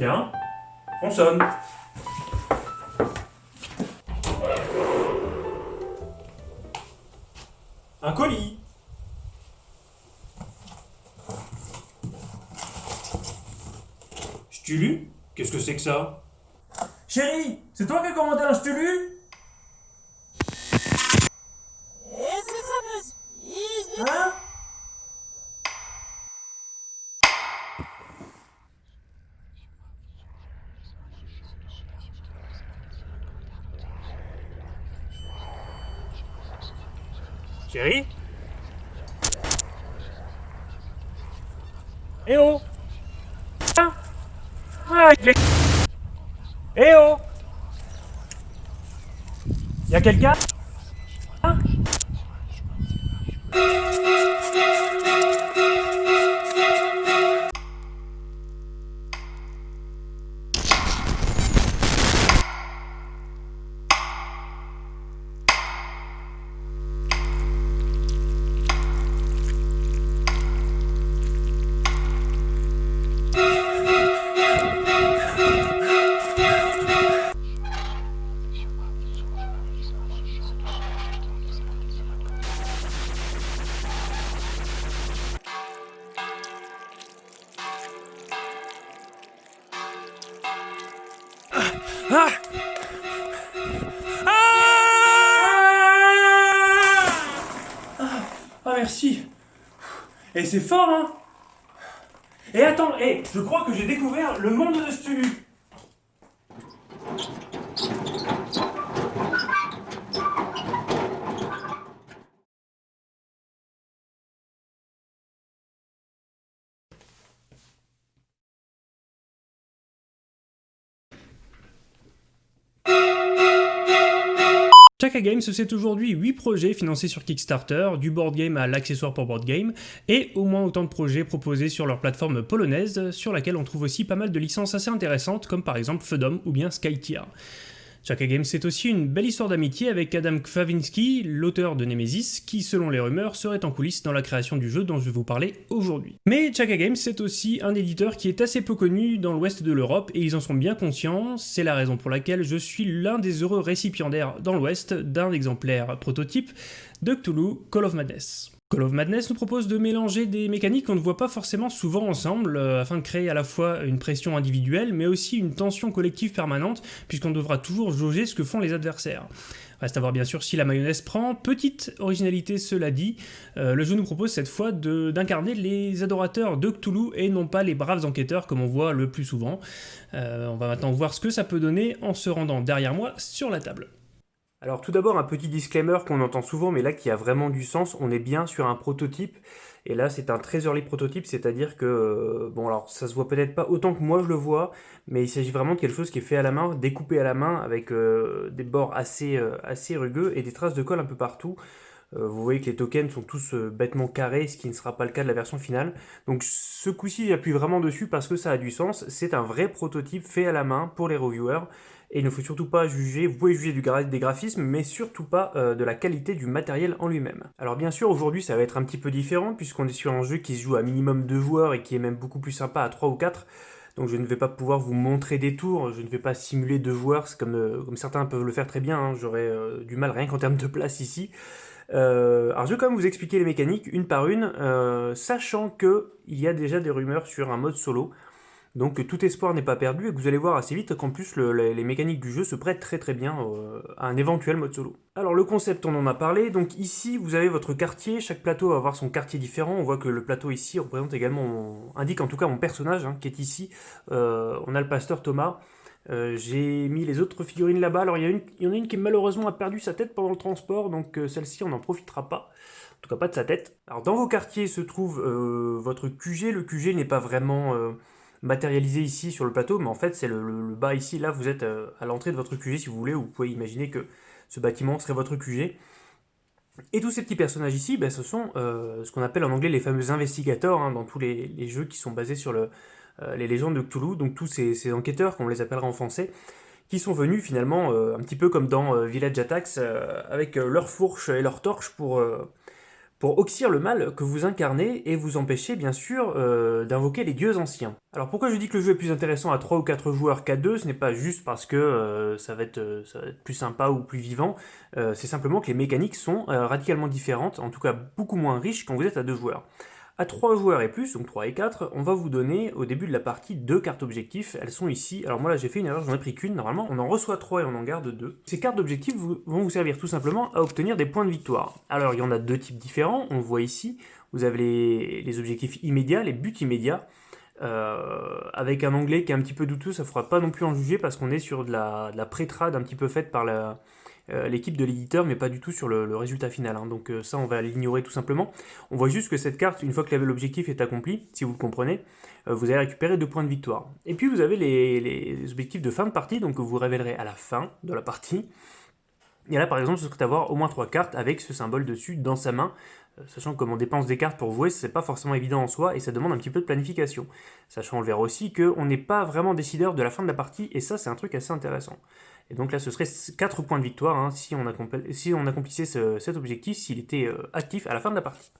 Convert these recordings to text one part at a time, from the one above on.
Tiens, on sonne. Un colis. Stulu Qu'est-ce que c'est que ça? Chérie, c'est toi qui as commandé un Stulu Hein Chérie Eh oh Ah Ah, il est- Eh oh Y'a quelqu'un? Ah Ah merci. Et c'est fort hein? Et attends, et je crois que j'ai découvert le monde de Stulu Games, c'est aujourd'hui 8 projets financés sur Kickstarter, du board game à l'accessoire pour board game, et au moins autant de projets proposés sur leur plateforme polonaise, sur laquelle on trouve aussi pas mal de licences assez intéressantes, comme par exemple Fedom ou bien Skytier. Chaka Games, c'est aussi une belle histoire d'amitié avec Adam Kwawiński, l'auteur de Nemesis, qui, selon les rumeurs, serait en coulisses dans la création du jeu dont je vais vous parler aujourd'hui. Mais Chaka Games, c'est aussi un éditeur qui est assez peu connu dans l'ouest de l'Europe, et ils en sont bien conscients, c'est la raison pour laquelle je suis l'un des heureux récipiendaires dans l'ouest d'un exemplaire prototype de Cthulhu Call of Madness. Call of Madness nous propose de mélanger des mécaniques qu'on ne voit pas forcément souvent ensemble, euh, afin de créer à la fois une pression individuelle, mais aussi une tension collective permanente, puisqu'on devra toujours jauger ce que font les adversaires. Reste à voir bien sûr si la mayonnaise prend. Petite originalité cela dit, euh, le jeu nous propose cette fois d'incarner les adorateurs de Cthulhu et non pas les braves enquêteurs comme on voit le plus souvent. Euh, on va maintenant voir ce que ça peut donner en se rendant derrière moi sur la table. Alors tout d'abord un petit disclaimer qu'on entend souvent mais là qui a vraiment du sens, on est bien sur un prototype et là c'est un très early prototype, c'est-à-dire que, euh, bon alors ça se voit peut-être pas autant que moi je le vois, mais il s'agit vraiment de quelque chose qui est fait à la main, découpé à la main avec euh, des bords assez, euh, assez rugueux et des traces de colle un peu partout. Euh, vous voyez que les tokens sont tous euh, bêtement carrés, ce qui ne sera pas le cas de la version finale. Donc ce coup-ci j'appuie vraiment dessus parce que ça a du sens, c'est un vrai prototype fait à la main pour les reviewers. Et il ne faut surtout pas juger, vous pouvez juger des graphismes, mais surtout pas euh, de la qualité du matériel en lui-même. Alors bien sûr, aujourd'hui ça va être un petit peu différent, puisqu'on est sur un jeu qui se joue à minimum deux joueurs et qui est même beaucoup plus sympa à 3 ou 4. Donc je ne vais pas pouvoir vous montrer des tours, je ne vais pas simuler deux joueurs, comme, certains peuvent le faire très bien, hein, j'aurais du mal rien qu'en termes de place ici. Euh, alors je vais quand même vous expliquer les mécaniques une par une, euh, sachant que il y a déjà des rumeurs sur un mode solo. Donc tout espoir n'est pas perdu et que vous allez voir assez vite qu'en plus le- les, mécaniques du jeu se prêtent très très bien euh, à un éventuel mode solo. Alors le concept on en a parlé, donc ici vous avez votre quartier, chaque plateau va avoir son quartier différent, on voit que le plateau ici représente également, indique en tout cas mon personnage hein, qui est ici, on a le pasteur Thomas, Euh, j'ai mis les autres figurines là-bas, alors il y, en a une qui malheureusement a perdu sa tête pendant le transport, donc euh, celle-ci on n'en profitera pas. En tout cas pas de sa tête. Alors dans vos quartiers se trouve euh, votre QG, le QG n'est pas vraiment matérialisé ici sur le plateau, mais en fait c'est le, bas ici, là vous êtes à l'entrée de votre QG si vous voulez, vous pouvez imaginer que ce bâtiment serait votre QG. Et tous ces petits personnages ici, ben, ce sont ce qu'on appelle en anglais les fameux investigateurs hein, dans tous les, jeux qui sont basés sur le, les légendes de Cthulhu, donc tous ces, enquêteurs, comme on les appellera en français, qui sont venus finalement euh, un petit peu comme dans euh, Village Attacks, euh, avec euh, leur fourche et leur torche pour, euh, pour oxyre le mal que vous incarnez et vous empêcher bien sûr euh, d'invoquer les dieux anciens. Alors pourquoi je dis que le jeu est plus intéressant à 3 ou 4 joueurs qu'à 2 Ce n'est pas juste parce que euh, ça, va être, ça, va être, plus sympa ou plus vivant, c'est simplement que les mécaniques sont radicalement différentes, en tout cas beaucoup moins riches quand vous êtes à 2 joueurs. À 3 joueurs et plus, donc 3 et 4, on va vous donner au début de la partie deux cartes objectifs. Elles sont ici. Alors moi là j'ai fait une erreur, j'en ai pris qu'une. Normalement on en reçoit 3 et on en garde 2. Ces cartes d'objectifs vont vous servir tout simplement à obtenir des points de victoire. Alors il y en a deux types différents, on voit ici. Vous avez les, objectifs immédiats, les buts immédiats. Euh, avec un anglais qui est un petit peu douteux, ça ne fera pas non plus en juger parce qu'on est sur de la, de la pré-trad un petit peu faite par la, l'équipe de l'éditeur, mais pas du tout sur le, résultat final. Hein. Donc euh, ça, on va l'ignorer tout simplement. On voit juste que cette carte, une fois que l'objectif est accompli, si vous le comprenez, euh, vous allez récupérer deux points de victoire. Et puis vous avez les, objectifs de fin de partie, donc vous révélerez à la fin de la partie. Et là, par exemple, ce serait d'avoir au moins trois cartes avec ce symbole dessus dans sa main, sachant que comme on dépense des cartes pour jouer, c'est pas forcément évident en soi, et ça demande un petit peu de planification. Sachant, on le verra aussi, qu'on n'est pas vraiment décideur de la fin de la partie, et ça, c'est un truc assez intéressant. Et donc là, ce serait 4 points de victoire hein, si, on accomplissait cet objectif, s'il était euh, actif à la fin de la partie.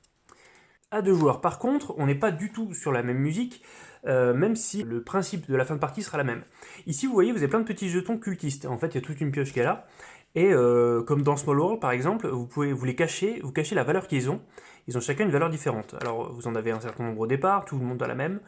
À deux joueurs, par contre, on n'est pas du tout sur la même musique, euh, même si le principe de la fin de partie sera la même. Ici, vous voyez, vous avez plein de petits jetons cultistes. En fait, il y a toute une pioche qui est là. Et euh, comme dans Small World, par exemple, vous pouvez vous les cacher, vous cachez la valeur qu'ils ont. Ils ont chacun une valeur différente. Alors, vous en avez un certain nombre au départ, tout le monde a la même.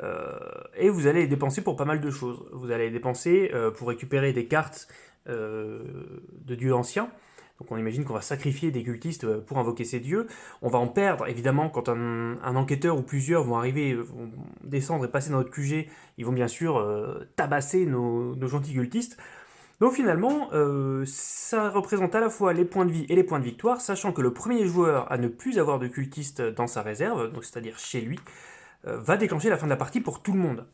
Euh, et vous allez les dépenser pour pas mal de choses. Vous allez les dépenser euh, pour récupérer des cartes de dieux anciens. Donc on imagine qu'on va sacrifier des cultistes pour invoquer ces dieux. On va en perdre, évidemment, quand un, enquêteur ou plusieurs vont arriver, vont descendre et passer dans notre QG, ils vont bien sûr tabasser nos gentils cultistes. Donc finalement, euh, ça représente à la fois les points de vie et les points de victoire, sachant que le premier joueur à ne plus avoir de cultiste dans sa réserve, c'est-à-dire chez lui, euh, va déclencher la fin de la partie pour tout le monde.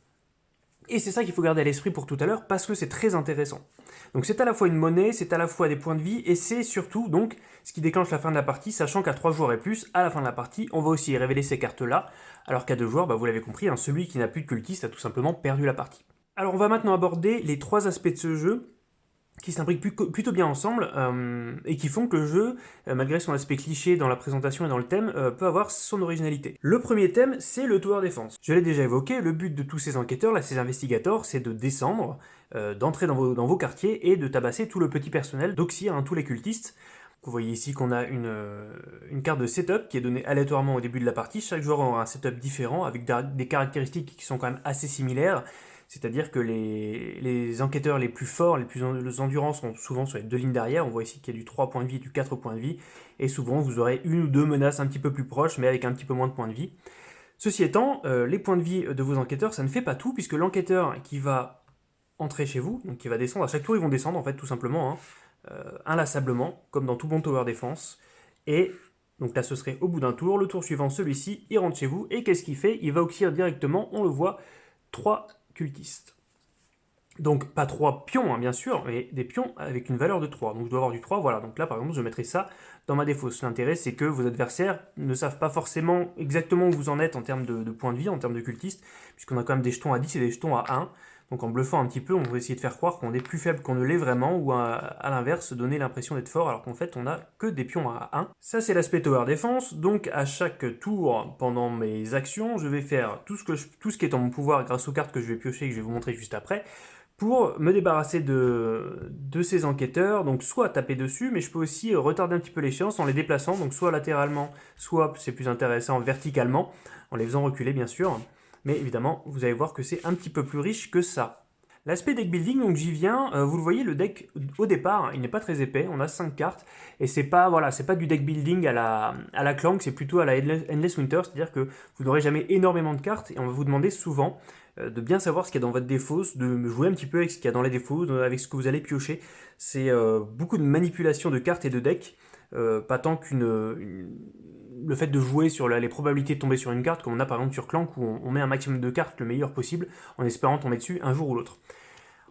Et c'est ça qu'il faut garder à l'esprit pour tout à l'heure, parce que c'est très intéressant. Donc c'est à la fois une monnaie, c'est à la fois des points de vie, et c'est surtout donc ce qui déclenche la fin de la partie, sachant qu'à 3 joueurs et plus, à la fin de la partie, on va aussi révéler ces cartes-là, alors qu'à 2 joueurs, bah, vous l'avez compris, hein, celui qui n'a plus de cultiste a tout simplement perdu la partie. Alors on va maintenant aborder les trois aspects de ce jeu, qui s'imbriquent plutôt bien ensemble euh, et qui font que le jeu, euh, malgré son aspect cliché dans la présentation et dans le thème, euh, peut avoir son originalité. Le premier thème, c'est le tower défense. Je l'ai déjà évoqué, le but de tous ces enquêteurs, là, ces investigateurs, c'est de descendre, d'entrer dans vos, quartiers et de tabasser tout le petit personnel, d'oxyre hein, tous les cultistes. Vous voyez ici qu'on a une, une, carte de setup qui est donnée aléatoirement au début de la partie. Chaque joueur aura un setup différent avec des caractéristiques qui sont quand même assez similaires c'est-à-dire que les, enquêteurs les plus forts, les plus endurants sont souvent sur les deux lignes derrière. On voit ici qu'il y a du 3 points de vie et du 4 points de vie. Et souvent, vous aurez une ou deux menaces un petit peu plus proches, mais avec un petit peu moins de points de vie. Ceci étant, euh, les points de vie de vos enquêteurs, ça ne fait pas tout, puisque l'enquêteur qui va entrer chez vous, donc qui va descendre, à chaque tour ils vont descendre en fait tout simplement, hein, euh, inlassablement, comme dans tout bon tower défense. Et donc là ce serait au bout d'un tour, le tour suivant celui-ci, il rentre chez vous, et qu'est-ce qu'il fait? Il va oxyre directement, on le voit, 3 Donc pas 3 pions, hein, bien sûr, mais des pions avec une valeur de 3. Donc je dois avoir du 3, voilà. Donc là, par exemple, je mettrai ça dans ma défausse. L'intérêt, c'est que vos adversaires ne savent pas forcément exactement où vous en êtes en termes de, de points de vie, en termes de cultistes, puisqu'on a quand même des jetons à 10 et des jetons à 1. Donc en bluffant un petit peu, on va essayer de faire croire qu'on est plus faible qu'on ne l'est vraiment, ou à, l'inverse, donner l'impression d'être fort, alors qu'en fait on a que des pions à 1. Ça c'est l'aspect tower défense, donc à chaque tour, pendant mes actions, je vais faire tout ce, qui est en mon pouvoir grâce aux cartes que je vais piocher, que je vais vous montrer juste après, pour me débarrasser de, de ces enquêteurs, donc soit taper dessus, mais je peux aussi retarder un petit peu l'échéance en les déplaçant, donc soit latéralement, soit, c'est plus intéressant, verticalement, en les faisant reculer bien sûr mais évidemment, vous allez voir que c'est un petit peu plus riche que ça. L'aspect deck building, donc j'y viens, euh, vous le voyez, le deck, au départ, il n'est pas très épais, on a 5 cartes, et c'est pas voilà, pas du deck building à la, à la Clank, c'est plutôt à la Endless Winter, c'est-à-dire que vous n'aurez jamais énormément de cartes, et on va vous demander souvent euh, de bien savoir ce qu'il y a dans votre défausse, de jouer un petit peu avec ce qu'il y a dans les défauts, avec ce que vous allez piocher. C'est euh, beaucoup de manipulation de cartes et de decks, pas tant qu'une le fait de jouer sur les probabilités de tomber sur une carte, comme on a par exemple sur Clank, où on, met un maximum de cartes le meilleur possible, en espérant tomber dessus un jour ou l'autre.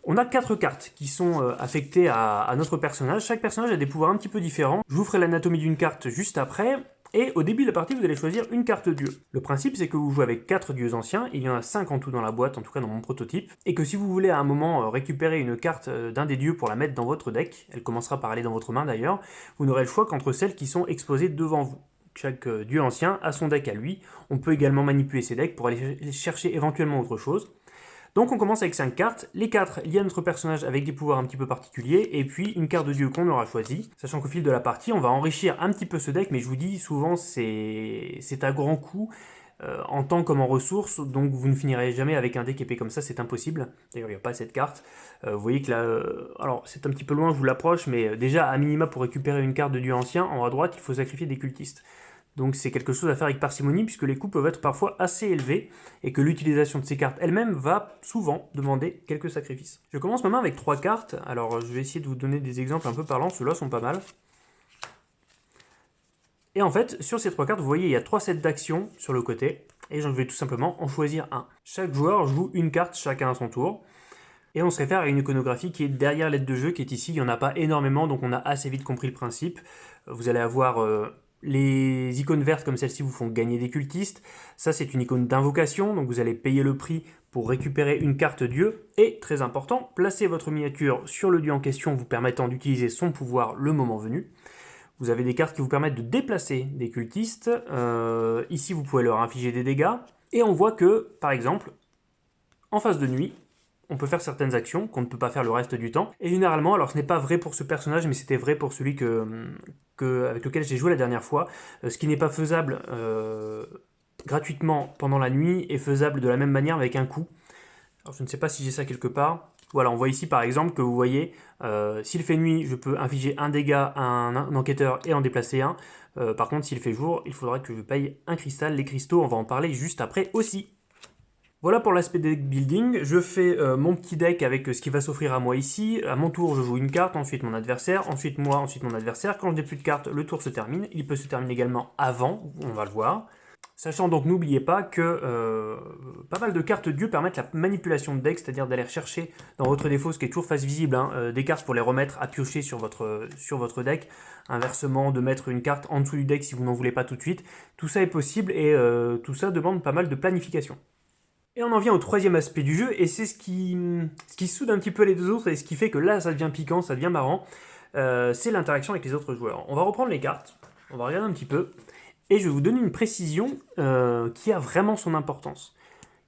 On a quatre cartes qui sont euh, affectées à, notre personnage. Chaque personnage a des pouvoirs un petit peu différents. Je vous ferai l'anatomie d'une carte juste après. Et au début de la partie, vous allez choisir une carte dieu. Le principe, c'est que vous jouez avec 4 dieux anciens, il y en a 5 en tout dans la boîte, en tout cas dans mon prototype, et que si vous voulez à un moment euh, récupérer une carte euh, d'un des dieux pour la mettre dans votre deck, elle commencera par aller dans votre main d'ailleurs, vous n'aurez le choix qu'entre celles qui sont exposées devant vous chaque euh, dieu ancien a son deck à lui. On peut également manipuler ses decks pour aller chercher éventuellement autre chose. Donc on commence avec 5 cartes, les 4 liées à notre personnage avec des pouvoirs un petit peu particuliers, et puis une carte de dieu qu'on aura choisi, sachant qu'au fil de la partie, on va enrichir un petit peu ce deck, mais je vous dis, souvent c'est à grand coup, euh, en temps comme en ressources, donc vous ne finirez jamais avec un deck épais comme ça, c'est impossible. D'ailleurs, il n'y a pas cette carte. Euh, vous voyez que là, alors c'est un petit peu loin, je vous l'approche, mais déjà, à minima, pour récupérer une carte de dieu ancien, en haut à droite, il faut sacrifier des cultistes. Donc c'est quelque chose à faire avec parcimonie puisque les coûts peuvent être parfois assez élevés et que l'utilisation de ces cartes elle-même va souvent demander quelques sacrifices. Je commence ma main avec trois cartes, alors je vais essayer de vous donner des exemples un peu parlants, ceux-là sont pas mal. Et en fait, sur ces trois cartes, vous voyez, il y a trois sets d'actions sur le côté, et je vais tout simplement en choisir un. Chaque joueur joue une carte chacun à son tour, et on se réfère à une iconographie qui est derrière l'aide de jeu, qui est ici, il n'y en a pas énormément, donc on a assez vite compris le principe. Vous allez avoir... Euh, les icônes vertes comme celle-ci vous font gagner des cultistes. Ça, c'est une icône d'invocation, donc vous allez payer le prix pour récupérer une carte dieu. Et, très important, placer votre miniature sur le dieu en question vous permettant d'utiliser son pouvoir le moment venu. Vous avez des cartes qui vous permettent de déplacer des cultistes. Euh, ici, vous pouvez leur infliger des dégâts. Et on voit que, par exemple, en phase de nuit, on peut faire certaines actions qu'on ne peut pas faire le reste du temps. Et généralement, alors ce n'est pas vrai pour ce personnage, mais c'était vrai pour celui avec lequel j'ai joué la dernière fois, euh, ce qui n'est pas faisable euh, gratuitement pendant la nuit est faisable de la même manière avec un coup. Alors je ne sais pas si j'ai ça quelque part. Voilà, on voit ici par exemple que vous voyez, euh, s'il fait nuit, je peux infliger un dégât à un, enquêteur et en déplacer un. par contre, s'il fait jour, il faudra que je paye un cristal. Les cristaux, on va en parler juste après aussi. Voilà pour l'aspect deck building, je fais euh, mon petit deck avec euh, ce qui va s'offrir à moi ici. À mon tour, je joue une carte, ensuite mon adversaire, ensuite moi, ensuite mon adversaire. Quand je n'ai plus de cartes, le tour se termine. Il peut se terminer également avant, on va le voir. Sachant donc, n'oubliez pas que euh, pas mal de cartes dieu permettent la manipulation de deck, c'est-à-dire d'aller chercher dans votre défaut, ce qui est toujours face visible, hein, des cartes pour les remettre à piocher sur votre, sur votre deck. Inversement, de mettre une carte en dessous du deck si vous n'en voulez pas tout de suite. Tout ça est possible et tout ça demande pas mal de planification. Et on en vient au troisième aspect du jeu, et c'est ce qui, ce qui soude un petit peu les deux autres, et ce qui fait que là, ça devient piquant, ça devient marrant, euh, c'est l'interaction avec les autres joueurs. On va reprendre les cartes, on va regarder un petit peu, et je vais vous donner une précision euh, qui a vraiment son importance.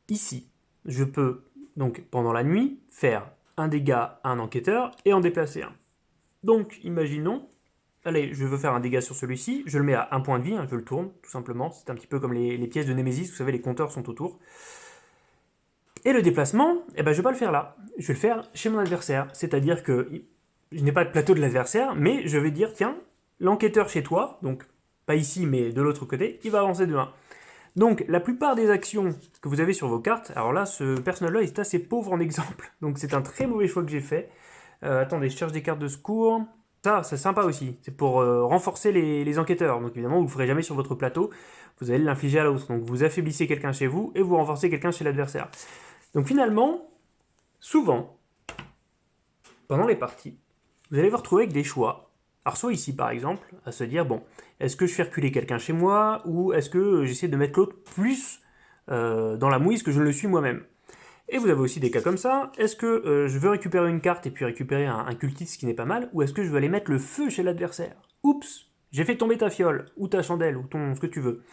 Ici, je peux, donc pendant la nuit, faire un dégât à un enquêteur et en déplacer un. Donc, imaginons, allez, je veux faire un dégât sur celui-ci, je le mets à un point de vie, hein, je le tourne, tout simplement, c'est un petit peu comme les, les pièces de Nemesis, vous savez, les compteurs sont autour. Et le déplacement, eh ben, je ne vais pas le faire là. Je vais le faire chez mon adversaire. C'est-à-dire que je n'ai pas de plateau de l'adversaire, mais je vais dire, tiens, l'enquêteur chez toi, donc pas ici, mais de l'autre côté, il va avancer de 1. Donc, la plupart des actions que vous avez sur vos cartes, alors là, ce personnage-là est assez pauvre en exemple, donc c'est un très mauvais choix que j'ai fait. Euh, attendez, je cherche des cartes de secours. Ça, c'est sympa aussi, c'est pour euh, renforcer les, les, enquêteurs. Donc évidemment, vous ne le ferez jamais sur votre plateau, vous allez l'infliger à l'autre. Donc vous affaiblissez quelqu'un chez vous et vous renforcez quelqu'un chez l'adversaire. Donc finalement, souvent, pendant les parties, vous allez vous retrouver avec des choix. Alors soit ici par exemple, à se dire, bon, est-ce que je fais reculer quelqu'un chez moi, ou est-ce que j'essaie de mettre l'autre plus euh, dans la mouise que je ne le suis moi-même? Et vous avez aussi des cas comme ça, est-ce que euh, je veux récupérer une carte et puis récupérer un, un cultiste qui n'est pas mal, ou est-ce que je veux aller mettre le feu chez l'adversaire? Oups, j'ai fait tomber ta fiole, ou ta chandelle, ou ton ce que tu veux.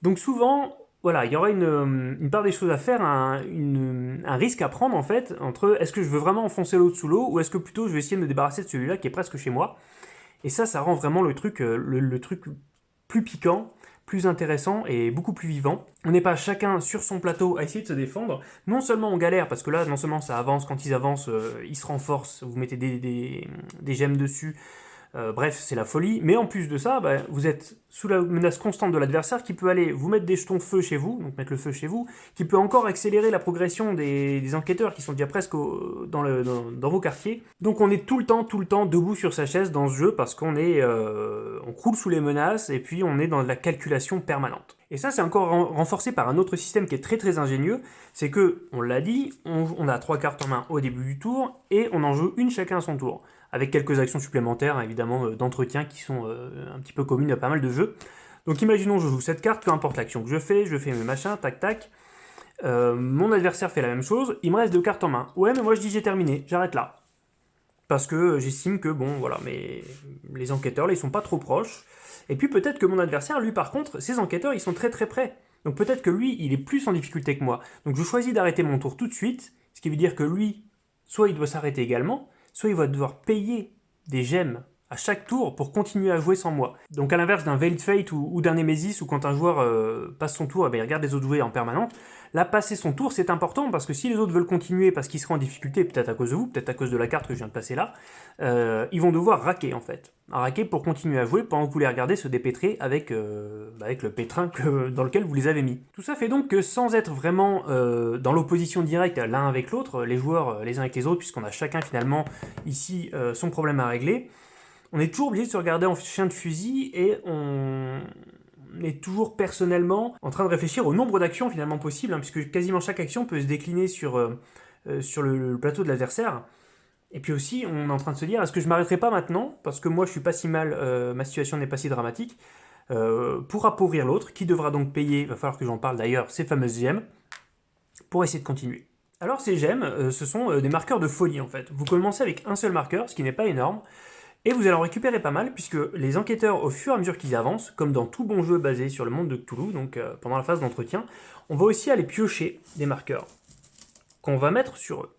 Donc souvent, voilà, il y aura une, part des choses à faire, un, risque à prendre en fait, entre est-ce que je veux vraiment enfoncer l'autre sous l'eau, ou est-ce que plutôt je vais essayer de me débarrasser de celui-là qui est presque chez moi. Et ça, ça rend vraiment le truc, euh, le, truc plus piquant, plus intéressant et beaucoup plus vivant. On n'est pas chacun sur son plateau à essayer de se défendre. Non seulement on galère, parce que là, non seulement ça avance, quand ils avancent, euh, ils se renforcent, vous mettez des, des gemmes dessus, euh, bref, c'est la folie. Mais en plus de ça, bah, vous êtes sous la menace constante de l'adversaire qui peut aller vous mettre des jetons feu chez vous, donc mettre le feu chez vous, qui peut encore accélérer la progression des, enquêteurs qui sont déjà presque dans, vos quartiers. Donc on est tout le temps, tout le temps debout sur sa chaise dans ce jeu parce qu'on est, euh, on croule sous les menaces et puis on est dans la calculation permanente. Et ça, c'est encore renforcé par un autre système qui est très très ingénieux, c'est que, on l'a dit, on, on a trois cartes en main au début du tour et on en joue une chacun à son tour avec quelques actions supplémentaires, évidemment, euh, d'entretien qui sont euh, un petit peu communes à pas mal de jeux. Donc imaginons je joue cette carte, peu importe l'action que je fais, je fais mes machins, tac tac. Euh, mon adversaire fait la même chose, il me reste deux cartes en main. Ouais, mais moi je dis j'ai terminé, j'arrête là. parce que j'estime que, bon, voilà, mais les enquêteurs, là, ils sont pas trop proches. Et puis peut-être que mon adversaire, lui, par contre, ses enquêteurs, ils sont très très près. Donc peut-être que lui, il est plus en difficulté que moi. Donc je choisis d'arrêter mon tour tout de suite, ce qui veut dire que lui, soit il doit s'arrêter également, soit il va devoir payer des gemmes à chaque tour pour continuer à jouer sans moi. Donc à l'inverse d'un Veiled Fate ou, d'un Nemesis où quand un joueur euh, passe son tour, eh ben, il regarde les autres jouer en permanence, là passer son tour c'est important parce que si les autres veulent continuer parce qu'ils seront en difficulté, peut-être à cause de vous, peut-être à cause de la carte que je viens de passer là, euh, ils vont devoir raquer en fait. Raquer pour continuer à jouer pendant que vous les regardez se dépêtrer avec, euh, bah, avec le pétrin dans lequel vous les avez mis. Tout ça fait donc que sans être vraiment dans l'opposition directe l'un avec l'autre, les joueurs les uns avec les autres, puisqu'on a chacun finalement ici son problème à régler, on est toujours obligé de se regarder en chien de fusil et on est toujours personnellement en train de réfléchir au nombre d'actions finalement possibles, hein, puisque quasiment chaque action peut se décliner sur, euh, euh, sur le, plateau de l'adversaire. Et puis aussi, on est en train de se dire, est-ce que je m'arrêterai pas maintenant, parce que moi je suis pas si mal, euh, ma situation n'est pas si dramatique, pour appauvrir l'autre, qui devra donc payer, va falloir que j'en parle d'ailleurs, ces fameuses gemmes, pour essayer de continuer. Alors ces gemmes, ce sont des marqueurs de folie en fait. Vous commencez avec un seul marqueur, ce qui n'est pas énorme, et vous allez en récupérer pas mal, puisque les enquêteurs, au fur et à mesure qu'ils avancent, comme dans tout bon jeu basé sur le monde de Cthulhu, donc euh, pendant la phase d'entretien, on va aussi aller piocher des marqueurs qu'on va mettre sur eux.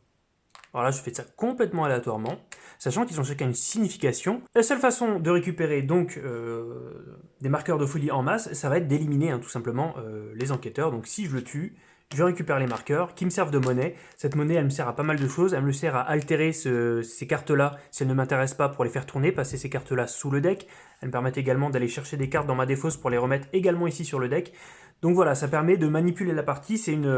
Alors là, je fais ça complètement aléatoirement, sachant qu'ils ont chacun une signification. La seule façon de récupérer donc euh, des marqueurs de folie en masse, ça va être d'éliminer hein, tout simplement euh, les enquêteurs. Donc si je le tue, je récupère les marqueurs qui me servent de monnaie. Cette monnaie, elle me sert à pas mal de choses. Elle me sert à altérer ces cartes-là si elles ne m'intéressent pas pour les faire tourner, passer ces cartes-là sous le deck. Elles me permettent également d'aller chercher des cartes dans ma défausse pour les remettre également ici sur le deck. Donc voilà, ça permet de manipuler la partie. C'est une,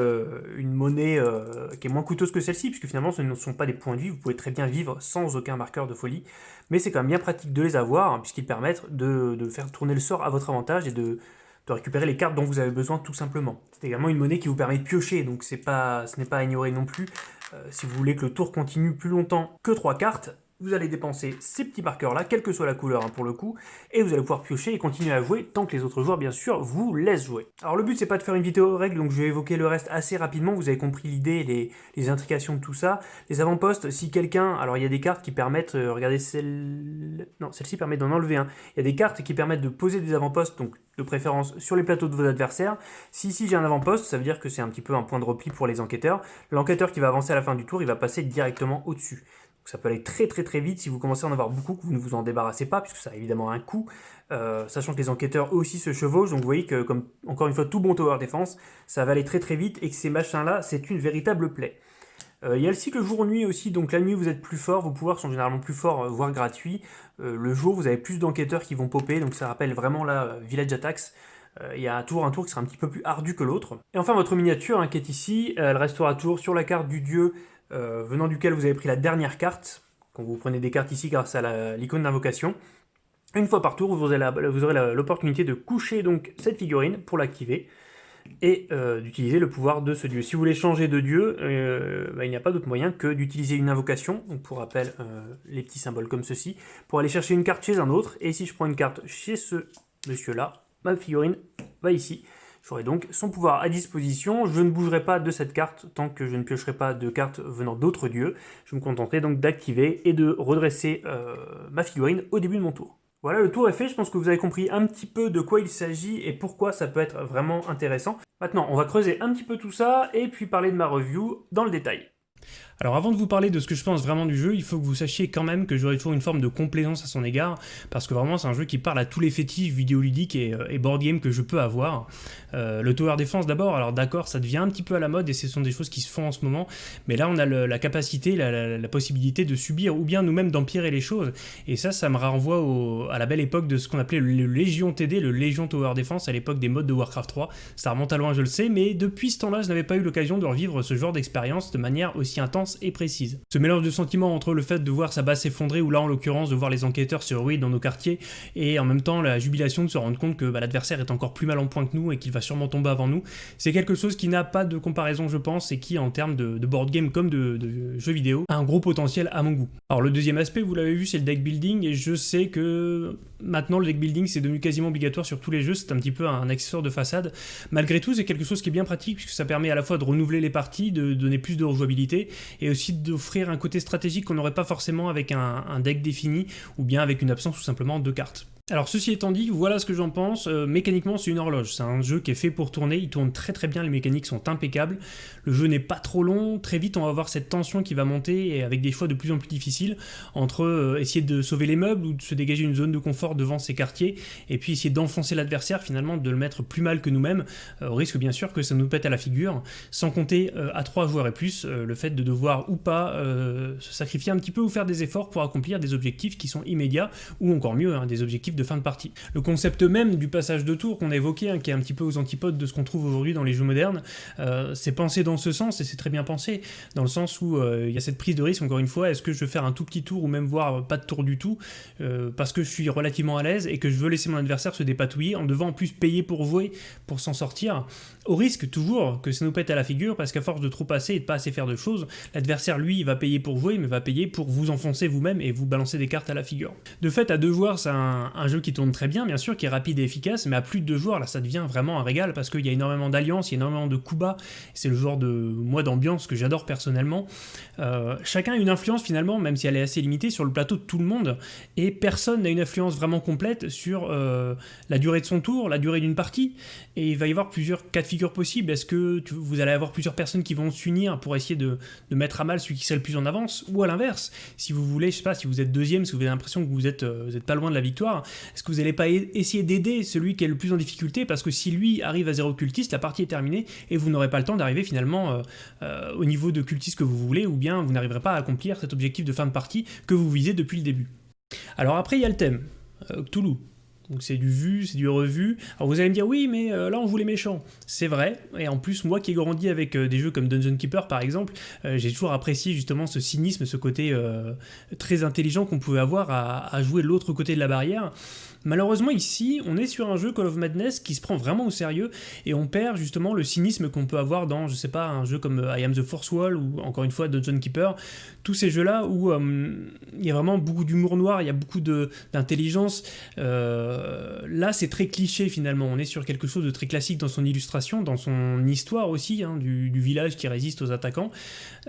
une, monnaie euh, qui est moins coûteuse que celle-ci, puisque finalement ce ne sont pas des points de vie. Vous pouvez très bien vivre sans aucun marqueur de folie. Mais c'est quand même bien pratique de les avoir, hein, puisqu'ils permettent de faire tourner le sort à votre avantage et de de récupérer les cartes dont vous avez besoin tout simplement. C'est également une monnaie qui vous permet de piocher, donc ce n'est pas à ignorer non plus. Euh, si vous voulez que le tour continue plus longtemps que 3 cartes, vous allez dépenser ces petits marqueurs-là, quelle que soit la couleur hein, pour le coup, et vous allez pouvoir piocher et continuer à jouer tant que les autres joueurs, bien sûr, vous laissent jouer. Alors le but, c'est pas de faire une vidéo règle, donc je vais évoquer le reste assez rapidement, vous avez compris l'idée, les, les intrications de tout ça. Les avant-postes, si quelqu'un... Alors il y a des cartes qui permettent, euh, regardez celle... Non, celle-ci permet d'en enlever un. Il y a des cartes qui permettent de poser des avant-postes, donc de préférence sur les plateaux de vos adversaires. Si ici j'ai un avant-poste, ça veut dire que c'est un petit peu un point de repli pour les enquêteurs. L'enquêteur qui va avancer à la fin du tour, il va passer directement au-dessus ça peut aller très très très vite si vous commencez à en avoir beaucoup, que vous ne vous en débarrassez pas, puisque ça a évidemment un coût, euh, sachant que les enquêteurs eux aussi se chevauchent, donc vous voyez que, comme encore une fois, tout bon tower défense, ça va aller très très vite, et que ces machins-là, c'est une véritable plaie. Euh, il y a le cycle jour-nuit aussi, donc la nuit vous êtes plus fort, vos pouvoirs sont généralement plus forts, euh, voire gratuits. le jour, vous avez plus d'enquêteurs qui vont popper, donc ça rappelle vraiment la Village Attacks. Il y a toujours un tour qui sera un petit peu plus ardu que l'autre. Et enfin, votre miniature hein, qui est ici, elle restera toujours sur la carte du dieu euh, venant duquel vous avez pris la dernière carte, quand vous prenez des cartes ici grâce à l'icône d'invocation. Une fois par tour, vous aurez l'opportunité de coucher donc cette figurine pour l'activer et euh, d'utiliser le pouvoir de ce dieu. Si vous voulez changer de dieu, euh, bah, il n'y a pas d'autre moyen que d'utiliser une invocation, pour rappel, les petits symboles comme ceci, pour aller chercher une carte chez un autre, et si je prends une carte chez ce monsieur-là, ma figurine va ici, J'aurai donc son pouvoir à disposition, je ne bougerai pas de cette carte tant que je ne piocherai pas de cartes venant d'autres dieux. Je me contenterai donc d'activer et de redresser euh, ma figurine au début de mon tour. Voilà, le tour est fait, je pense que vous avez compris un petit peu de quoi il s'agit et pourquoi ça peut être vraiment intéressant. Maintenant, on va creuser un petit peu tout ça et puis parler de ma review dans le détail. Alors avant de vous parler de ce que je pense vraiment du jeu, il faut que vous sachiez quand même que j'aurai toujours une forme de complaisance à son égard, parce que vraiment c'est un jeu qui parle à tous les fétiches vidéoludiques et, euh, board game que je peux avoir. Euh, le tower defense d'abord, alors d'accord, ça devient un petit peu à la mode et ce sont des choses qui se font en ce moment, mais là on a la capacité, la, possibilité de subir ou bien nous-mêmes d'empirer les choses, et ça, ça me renvoie à la belle époque de ce qu'on appelait le Légion TD, le Légion Tower Defense à l'époque des modes de Warcraft 3. Ça remonte à loin, je le sais, mais depuis ce temps-là, je n'avais pas eu l'occasion de revivre ce genre d'expérience de manière aussi intense et précise. Ce mélange de sentiments entre le fait de voir sa base s'effondrer, ou là en l'occurrence de voir les enquêteurs se ruer dans nos quartiers, et en même temps la jubilation de se rendre compte que bah, l'adversaire est encore plus mal en point que nous et qu'il va sûrement tomber avant nous, c'est quelque chose qui n'a pas de comparaison je pense, et qui en termes de, board game comme de, de, jeux vidéo, a un gros potentiel à mon goût. Alors le deuxième aspect, vous l'avez vu, c'est le deck building, et je sais que maintenant le deck building c'est devenu quasiment obligatoire sur tous les jeux, c'est un petit peu un accessoire de façade. Malgré tout, c'est quelque chose qui est bien pratique, puisque ça permet à la fois de renouveler les parties, de donner plus de rejouabilité, et aussi d'offrir un côté stratégique qu'on n'aurait pas forcément avec un deck défini ou bien avec une absence tout simplement de cartes. Alors ceci étant dit, voilà ce que j'en pense. Euh, mécaniquement, c'est une horloge. C'est un jeu qui est fait pour tourner. Il tourne très très bien. Les mécaniques sont impeccables. Le jeu n'est pas trop long. Très vite, on va avoir cette tension qui va monter et avec des choix de plus en plus difficiles entre euh, essayer de sauver les meubles ou de se dégager une zone de confort devant ses quartiers et puis essayer d'enfoncer l'adversaire finalement, de le mettre plus mal que nous-mêmes, euh, au risque bien sûr que ça nous pète à la figure. Sans compter à trois joueurs et plus, le fait de devoir ou pas se sacrifier un petit peu ou faire des efforts pour accomplir des objectifs qui sont immédiats ou encore mieux, hein, des objectifs de fin de partie. Le concept même du passage de tour qu'on a évoqué, hein, qui est un petit peu aux antipodes de ce qu'on trouve aujourd'hui dans les jeux modernes, euh, c'est pensé dans ce sens et c'est très bien pensé, dans le sens où euh, il y a cette prise de risque, encore une fois, est-ce que je veux faire un tout petit tour ou même voir pas de tour du tout, euh, parce que je suis relativement à l'aise et que je veux laisser mon adversaire se dépatouiller en devant en plus payer pour jouer, pour s'en sortir, au risque toujours que ça nous pète à la figure, parce qu'à force de trop passer et de pas assez faire de choses, l'adversaire lui va payer pour jouer, mais va payer pour vous enfoncer vous-même et vous balancer des cartes à la figure. De fait, à deux joueurs, c'est un, un jeu qui tourne très bien, bien sûr, qui est rapide et efficace, mais à plus de deux joueurs, là, ça devient vraiment un régal parce qu'il y a énormément d'alliances, il y a énormément de coups bas. C'est le genre de moi d'ambiance que j'adore personnellement. Euh, chacun a une influence finalement, même si elle est assez limitée, sur le plateau de tout le monde, et personne n'a une influence vraiment complète sur euh, la durée de son tour, la durée d'une partie. Et il va y avoir plusieurs cas de figure possibles. Est-ce que vous allez avoir plusieurs personnes qui vont s'unir pour essayer de, mettre à mal celui qui sera le plus en avance, ou à l'inverse, si vous voulez, je sais pas, si vous êtes deuxième, si vous avez l'impression que vous êtes, euh, vous êtes pas loin de la victoire, est-ce que vous n'allez pas essayer d'aider celui qui est le plus en difficulté? Parce que si lui arrive à zéro cultiste, la partie est terminée et vous n'aurez pas le temps d'arriver finalement euh, euh, au niveau de cultiste que vous voulez ou bien vous n'arriverez pas à accomplir cet objectif de fin de partie que vous visez depuis le début. Alors après il y a le thème, euh, Cthulhu. Donc c'est du vu, c'est du revu. Alors vous allez me dire oui mais là on voulait les méchants. C'est vrai, et en plus moi qui ai grandi avec des jeux comme Dungeon Keeper par exemple, j'ai toujours apprécié justement ce cynisme, ce côté très intelligent qu'on pouvait avoir à, jouer l'autre côté de la barrière. Malheureusement ici, on est sur un jeu Call of Madness qui se prend vraiment au sérieux et on perd justement le cynisme qu'on peut avoir dans, je sais pas, un jeu comme euh, I Am the Force Wall ou encore une fois Dungeon Keeper, tous ces jeux-là où euh, il y a vraiment beaucoup d'humour noir, il y a beaucoup d'intelligence. Euh, là, c'est très cliché finalement, on est sur quelque chose de très classique dans son illustration, dans son histoire aussi, hein, du, village qui résiste aux attaquants.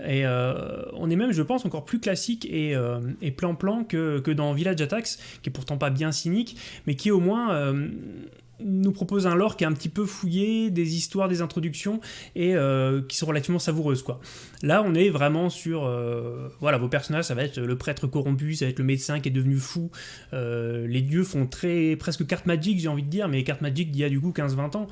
Et on est même, je pense, encore plus classique et plan-plan que, que dans Village Attacks, qui est pourtant pas bien cynique, mais qui au moins euh, nous propose un lore qui est un petit peu fouillé, des histoires, des introductions, et euh, qui sont relativement savoureuses. quoi. Là, on est vraiment sur... Euh, voilà, vos personnages, ça va être le prêtre corrompu, ça va être le médecin qui est devenu fou. les dieux font très presque carte magique, j'ai envie de dire, mais carte magique d'il y a du coup 15-20 ans.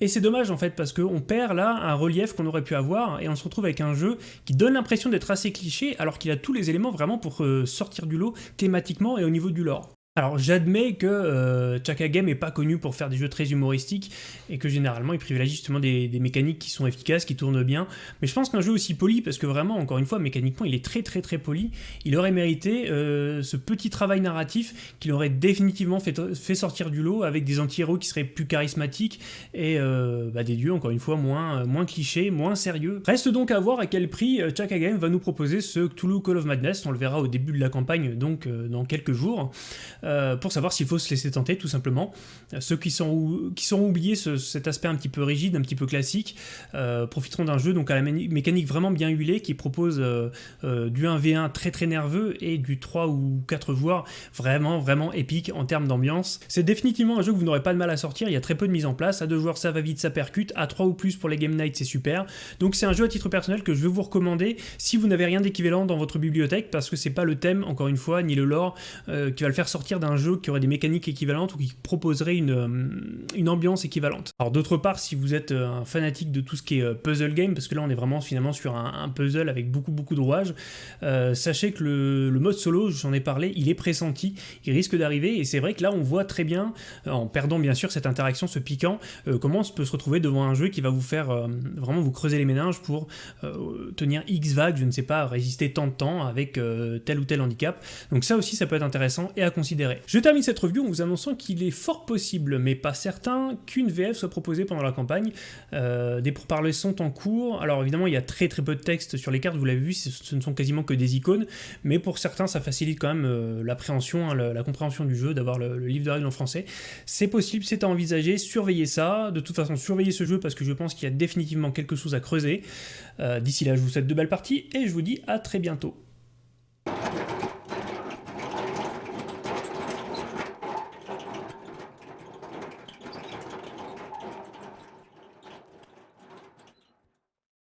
Et c'est dommage en fait parce qu'on perd là un relief qu'on aurait pu avoir et on se retrouve avec un jeu qui donne l'impression d'être assez cliché alors qu'il a tous les éléments vraiment pour sortir du lot thématiquement et au niveau du lore. Alors j'admets que euh, Chaka Game est pas connu pour faire des jeux très humoristiques et que généralement il privilégie justement des, mécaniques qui sont efficaces, qui tournent bien. Mais je pense qu'un jeu aussi poli, parce que vraiment, encore une fois, mécaniquement, il est très très très poli, il aurait mérité euh, ce petit travail narratif qu'il aurait définitivement fait, fait, sortir du lot avec des anti-héros qui seraient plus charismatiques et euh, bah, des dieux, encore une fois, moins, moins clichés, moins sérieux. Reste donc à voir à quel prix Chaka Game va nous proposer ce Cthulhu Call of Madness, on le verra au début de la campagne, donc dans quelques jours. Euh, pour savoir s'il faut se laisser tenter tout simplement. Euh, ceux qui sont, qui sont oubliés cet aspect un petit peu rigide, un petit peu classique, euh, profiteront d'un jeu donc à la mécanique vraiment bien huilée qui propose du 1v1 très très nerveux et du 3 ou 4 joueurs vraiment vraiment épique en termes d'ambiance. C'est définitivement un jeu que vous n'aurez pas de mal à sortir, il y a très peu de mise en place, à 2 joueurs ça va vite, ça percute, à 3 ou plus pour les Game Night c'est super. Donc c'est un jeu à titre personnel que je vais vous recommander si vous n'avez rien d'équivalent dans votre bibliothèque parce que c'est pas le thème encore une fois ni le lore qui va le faire sortir d'un jeu qui aurait des mécaniques équivalentes ou qui proposerait une, euh, ambiance équivalente. Alors d'autre part, si vous êtes euh, un fanatique de tout ce qui est euh, puzzle game, parce que là on est vraiment finalement sur un, puzzle avec beaucoup beaucoup de rouages, sachez que le, mode solo, j'en ai parlé, il est pressenti, il risque d'arriver, et c'est vrai que là on voit très bien, en perdant bien sûr cette interaction, ce piquant, comment on peut se retrouver devant un jeu qui va vous faire vraiment vous creuser les méninges pour tenir X vagues, je ne sais pas, résister tant de temps avec tel ou tel handicap. Donc ça aussi ça peut être intéressant et à considérer Je termine cette review en vous annonçant qu'il est fort possible, mais pas certain, qu'une VF soit proposée pendant la campagne. Euh, des pourparlers sont en cours, alors évidemment il y a très très peu de texte sur les cartes, vous l'avez vu, ce ne sont quasiment que des icônes, mais pour certains ça facilite quand même euh, l'appréhension, hein, la, compréhension du jeu, d'avoir le, livre de règles en français. C'est possible, c'est à envisager, surveillez ça, de toute façon surveillez ce jeu parce que je pense qu'il y a définitivement quelque chose à creuser. Euh, d'ici là je vous souhaite de belles parties et je vous dis à très bientôt.